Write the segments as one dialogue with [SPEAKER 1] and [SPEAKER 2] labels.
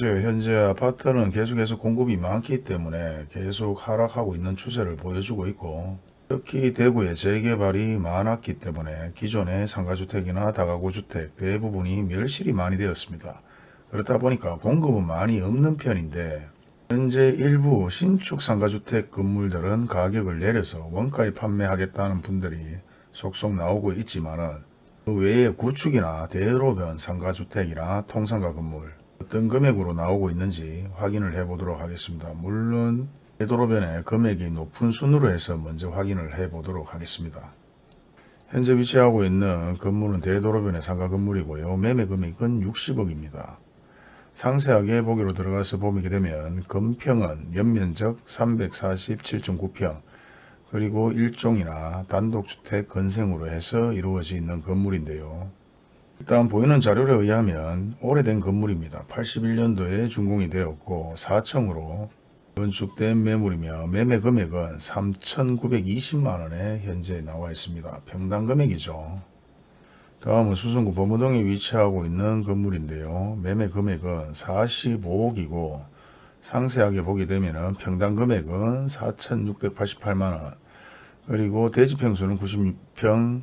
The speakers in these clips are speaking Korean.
[SPEAKER 1] 맞아요. 현재 아파트는 계속해서 공급이 많기 때문에 계속 하락하고 있는 추세를 보여주고 있고 특히 대구에 재개발이 많았기 때문에 기존의 상가주택이나 다가구주택 대부분이 멸실이 많이 되었습니다. 그렇다 보니까 공급은 많이 없는 편인데 현재 일부 신축 상가주택 건물들은 가격을 내려서 원가에 판매하겠다는 분들이 속속 나오고 있지만 은 그 외에 구축이나 대로변 상가주택이나 통상가 건물 어떤 금액으로 나오고 있는지 확인을 해 보도록 하겠습니다. 물론 대도로변의 금액이 높은 순으로 해서 먼저 확인을 해 보도록 하겠습니다. 현재 위치하고 있는 건물은 대도로변의 상가 건물이고요. 매매 금액은 60억입니다. 상세하게 보기로 들어가서 보게 되면 건평은 연면적 347.9평 그리고 일종이나 단독주택 건생으로 해서 이루어져 있는 건물인데요. 일단 보이는 자료에 의하면 오래된 건물입니다. 81년도에 준공이 되었고 4층으로 건축된 매물이며 매매 금액은 3,920만원에 현재 나와 있습니다. 평당 금액이죠. 다음은 수성구 범어동에 위치하고 있는 건물인데요. 매매 금액은 45억이고 상세하게 보게 되면 평당 금액은 4,688만원 그리고 대지평수는 96평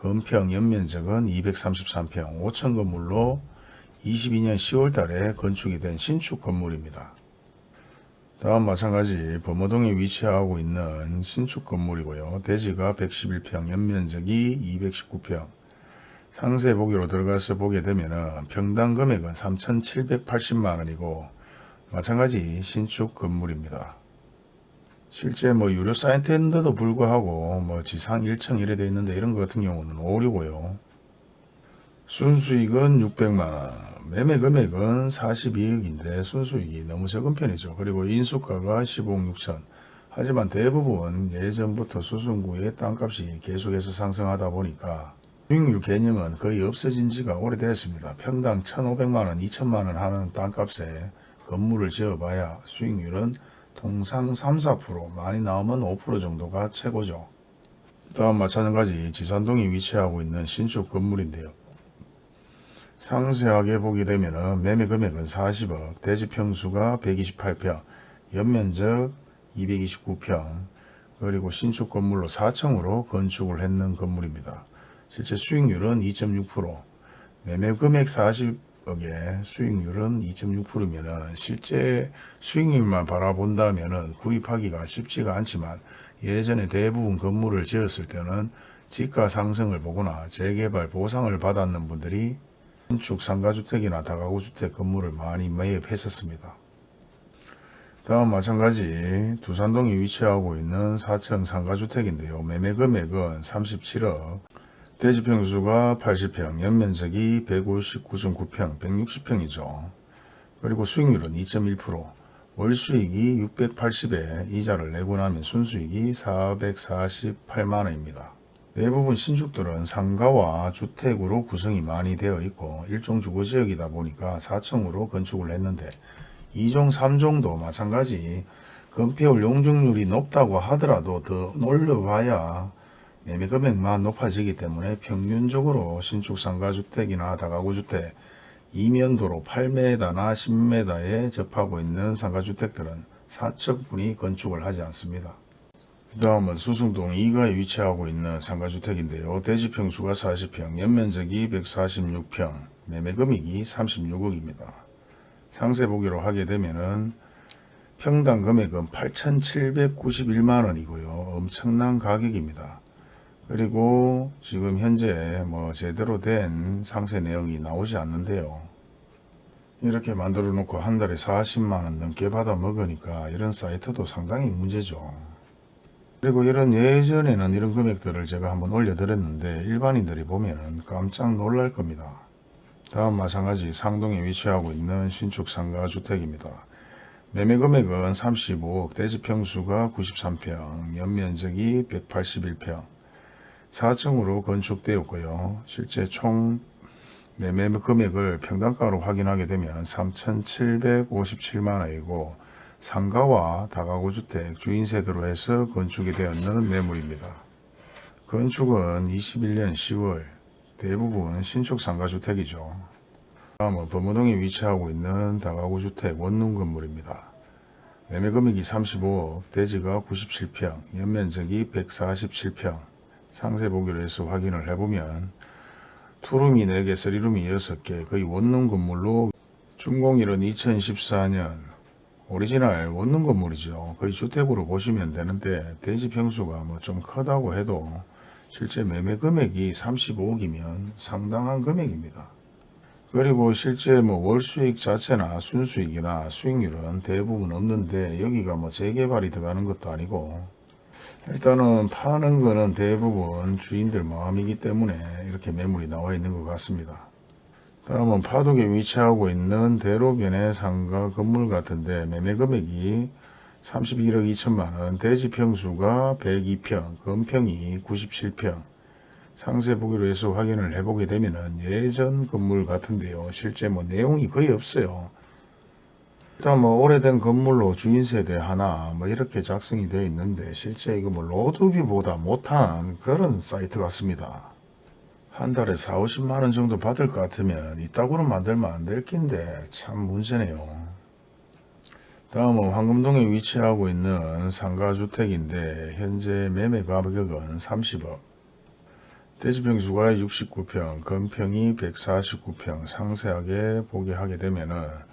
[SPEAKER 1] 건평 연면적은 233평 5천 건물로 22년 10월 달에 건축이 된 신축 건물입니다. 다음 마찬가지 범어동에 위치하고 있는 신축 건물이고요. 대지가 111평, 연면적이 219평. 상세 보기로 들어가서 보게 되면 평당 금액은 3,780만 원이고 마찬가지 신축 건물입니다. 실제 뭐 유료 사이트인데도 불구하고 뭐 지상 1층 이래 돼 있는데 이런 거 같은 경우는 오류고요. 순수익은 600만원, 매매 금액은 42억인데 순수익이 너무 적은 편이죠. 그리고 인수가가 15억 6천. 하지만 대부분 예전부터 수승구의 땅값이 계속해서 상승하다 보니까 수익률 개념은 거의 없어진 지가 오래됐습니다. 평당 1,500만원, 2천만원 하는 땅값에 건물을 지어봐야 수익률은 통상 3, 4% 많이 나오면 5% 정도가 최고죠. 다음 마찬가지 지산동에 위치하고 있는 신축 건물인데요. 상세하게 보게 되면 매매 금액은 40억, 대지 평수가 128평, 연면적 229평, 그리고 신축 건물로 4층으로 건축을 했는 건물입니다. 실제 수익률은 2.6%, 매매 금액 40 억에 수익률은 2.6%면은 실제 수익률만 바라본다면은 구입하기가 쉽지가 않지만 예전에 대부분 건물을 지었을 때는 지가 상승을 보거나 재개발 보상을 받았는 분들이 신축 상가주택이나 다가구주택 건물을 많이 매입했었습니다. 다음 마찬가지 두산동에 위치하고 있는 4층 상가주택인데요. 매매 금액은 37억, 대지평수가 80평, 연면적이 159.9평, 160평이죠. 그리고 수익률은 2.1%, 월수익이 680에 이자를 내고 나면 순수익이 448만원입니다. 대부분 신축들은 상가와 주택으로 구성이 많이 되어 있고 일종 주거지역이다 보니까 4층으로 건축을 했는데 2종 3종도 마찬가지 건폐율 용적률이 높다고 하더라도 더 올려봐야 매매 금액만 높아지기 때문에 평균적으로 신축 상가주택이나 다가구주택 이면도로 8m나 10m에 접하고 있는 상가주택들은 사측분이 건축을 하지 않습니다. 그 다음은 수승동 2가에 위치하고 있는 상가주택인데요. 대지평수가 40평, 연면적이 146평, 매매금액이 36억입니다. 상세 보기로 하게 되면은 평당 금액은 8,791만원이고요. 엄청난 가격입니다. 그리고 지금 현재 뭐 제대로 된 상세 내용이 나오지 않는데요. 이렇게 만들어 놓고 한 달에 40만원 넘게 받아 먹으니까 이런 사이트도 상당히 문제죠. 그리고 이런 예전에는 이런 금액들을 제가 한번 올려드렸는데 일반인들이 보면은 깜짝 놀랄 겁니다. 다음 마찬가지 상동에 위치하고 있는 신축 상가 주택입니다. 매매 금액은 35억, 대지평수가 93평, 연면적이 181평, 4층으로 건축되었고요. 실제 총 매매 금액을 평당가로 확인하게 되면 3,757만원이고 상가와 다가구 주택, 주인세대로 해서 건축이 되었는 매물입니다. 건축은 21년 10월 대부분 신축 상가주택이죠. 다음은 범어동에 위치하고 있는 다가구 주택 원룸 건물입니다. 매매 금액이 35억, 대지가 97평, 연면적이 147평. 상세 보기로 해서 확인을 해보면 two room이 4개, three room이 6개, 거의 원룸 건물로 준공일은 2014년 오리지널 원룸 건물이죠. 거의 주택으로 보시면 되는데 대지 평수가 뭐 좀 크다고 해도 실제 매매 금액이 35억이면 상당한 금액입니다. 그리고 실제 뭐 월수익 자체나 순수익이나 수익률은 대부분 없는데 여기가 뭐 재개발이 들어가는 것도 아니고 일단은 파는 거는 대부분 주인들 마음이기 때문에 이렇게 매물이 나와 있는 것 같습니다. 다음은 파독에 위치하고 있는 대로변의 상가 건물 같은데 매매 금액이 31억 2천만 원, 대지 평수가 102평, 건평이 97평. 상세 보기로 해서 확인을 해보게 되면은 예전 건물 같은데요. 실제 뭐 내용이 거의 없어요. 일단 뭐 오래된 건물로 주인 세대 하나 뭐 이렇게 작성이 되어 있는데 실제 이거 뭐 로드뷰보다 못한 그런 사이트 같습니다. 한 달에 4, 50만 원 정도 받을 것 같으면 이따구로 만들면 안 될 낀데 참 문제네요. 다음은 황금동에 위치하고 있는 상가주택인데 현재 매매 가격은 30억. 대지평수가 69평, 건평이 149평 상세하게 보게 하게 되면 은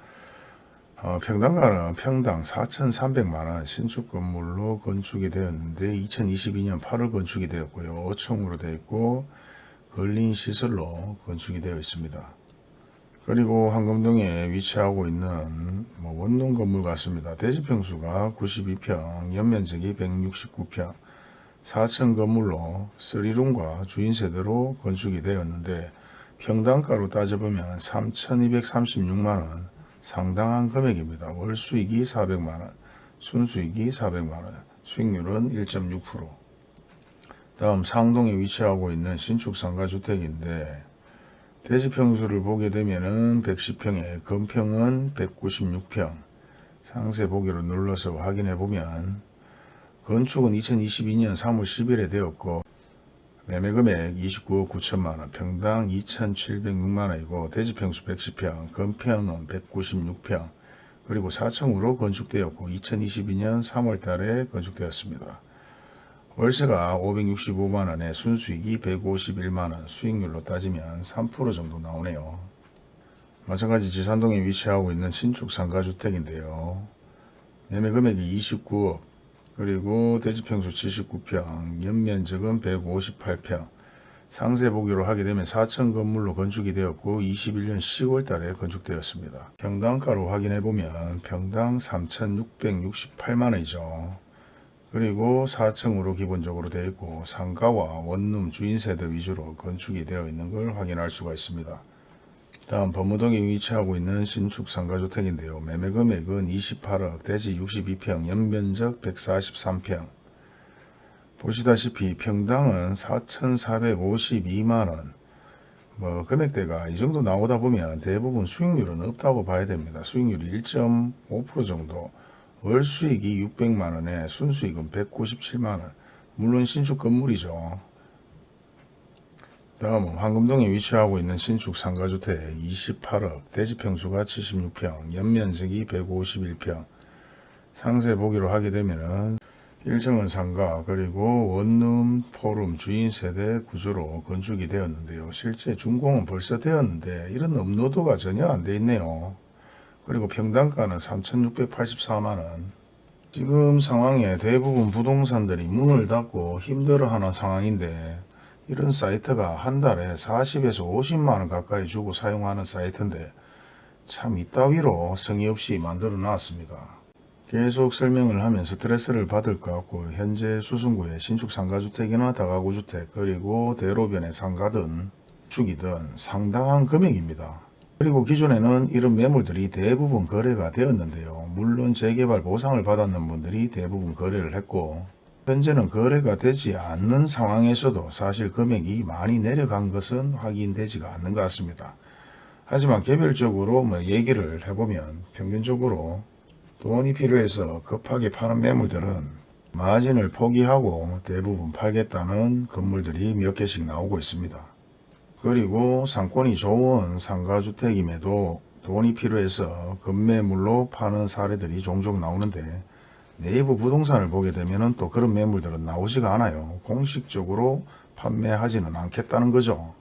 [SPEAKER 1] 어, 평당가는 평당 4,300만원 신축 건물로 건축이 되었는데 2022년 8월 건축이 되었고요. 5층으로 되어 있고 근린 시설로 건축이 되어 있습니다. 그리고 황금동에 위치하고 있는 뭐 원룸 건물 같습니다. 대지평수가 92평, 연면적이 169평, 4층 건물로 3룸과 주인 세대로 건축이 되었는데 평당가로 따져보면 3,236만원 상당한 금액입니다. 월 수익이 400만원, 순수익이 400만원, 수익률은 1.6%. 다음 상동에 위치하고 있는 신축 상가주택인데 대지 평수를 보게 되면 은 110평에 건평은 196평 상세 보기로 눌러서 확인해 보면 건축은 2022년 3월 10일에 되었고 매매 금액 29억 9천만원 평당 2,706만원이고 대지 평수 110평 건평은 196평 그리고 4층으로 건축되었고 2022년 3월 달에 건축되었습니다. 월세가 565만원에 순수익이 151만원 수익률로 따지면 3% 정도 나오네요. 마찬가지 지산동에 위치하고 있는 신축 상가주택인데요. 매매 금액이 29억 그리고 대지평수 79평 연면적은 158평 상세 보기로 하게 되면 4층 건물로 건축이 되었고 21년 10월 달에 건축되었습니다. 평당가로 확인해 보면 평당 3,668만원이죠. 그리고 4층으로 기본적으로 되어 있고 상가와 원룸 주인세대 위주로 건축이 되어 있는 걸 확인할 수가 있습니다. 다음 범무동에 위치하고 있는 신축 상가주택인데요. 매매 금액은 28억, 대지 62평, 연면적 143평. 보시다시피 평당은 4,452만원. 뭐 금액대가 이 정도 나오다 보면 대부분 수익률은 없다고 봐야 됩니다. 수익률이 1.5% 정도. 월 수익이 600만원에 순수익은 197만원. 물론 신축 건물이죠. 다음은 황금동에 위치하고 있는 신축 상가주택 28억, 대지평수가 76평, 연면적이 151평. 상세 보기로 하게 되면은 1층은 상가 그리고 원룸, 포룸, 주인 세대 구조로 건축이 되었는데요. 실제 준공은 벌써 되었는데 이런 업로드가 전혀 안 돼 있네요. 그리고 평당가는 3,684만원. 지금 상황에 대부분 부동산들이 문을 닫고 힘들어하는 상황인데 이런 사이트가 한 달에 40에서 50만원 가까이 주고 사용하는 사이트인데 참 이따위로 성의 없이 만들어 놨습니다. 계속 설명을 하면 스트레스를 받을 것 같고 현재 수성구의 신축 상가주택이나 다가구주택 그리고 대로변의 상가든 축이든 상당한 금액입니다. 그리고 기존에는 이런 매물들이 대부분 거래가 되었는데요. 물론 재개발 보상을 받았는 분들이 대부분 거래를 했고 현재는 거래가 되지 않는 상황에서도 사실 금액이 많이 내려간 것은 확인되지가 않는 것 같습니다. 하지만 개별적으로 뭐 얘기를 해보면 평균적으로 돈이 필요해서 급하게 파는 매물들은 마진을 포기하고 대부분 팔겠다는 건물들이 몇 개씩 나오고 있습니다. 그리고 상권이 좋은 상가주택임에도 돈이 필요해서 급매물로 파는 사례들이 종종 나오는데 네이버 부동산을 보게 되면 또 그런 매물들은 나오지가 않아요. 공식적으로 판매하지는 않겠다는 거죠.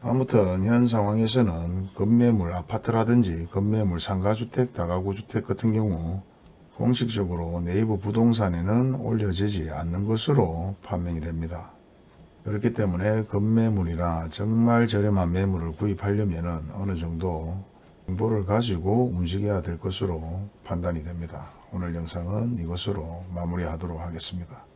[SPEAKER 1] 아무튼 현 상황에서는 급매물 아파트라든지 급매물 상가주택, 다가구주택 같은 경우 공식적으로 네이버 부동산에는 올려지지 않는 것으로 판명이 됩니다. 그렇기 때문에 급매물이나 정말 저렴한 매물을 구입하려면 어느 정도 정보를 가지고 움직여야 될 것으로 판단이 됩니다. 오늘 영상은 이것으로 마무리하도록 하겠습니다.